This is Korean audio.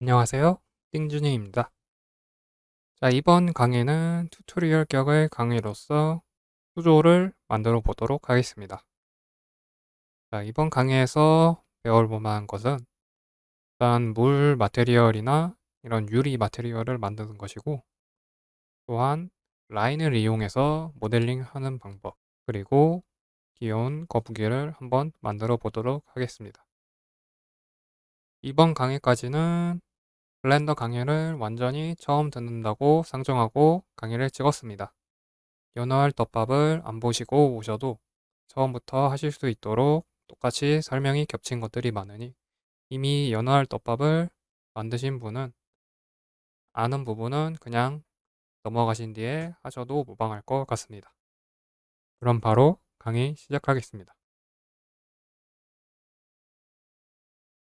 안녕하세요. 띵준이입니다. 자, 이번 강의는 tutorial 격의 강의로서 수조를 만들어 보도록 하겠습니다. 자, 이번 강의에서 배울 만한 것은 일단 물 material이나 이런 유리 material을 만드는 것이고 또한 라인을 이용해서 모델링 하는 방법 그리고 귀여운 거북이를 한번 만들어 보도록 하겠습니다. 이번 강의까지는 블렌더 강의를 완전히 처음 듣는다고 상정하고 강의를 찍었습니다. 연어알 덮밥을 안 보시고 오셔도 처음부터 하실 수 있도록 똑같이 설명이 겹친 것들이 많으니 이미 연어알 덮밥을 만드신 분은 아는 부분은 그냥 넘어가신 뒤에 하셔도 무방할 것 같습니다. 그럼 바로 강의 시작하겠습니다.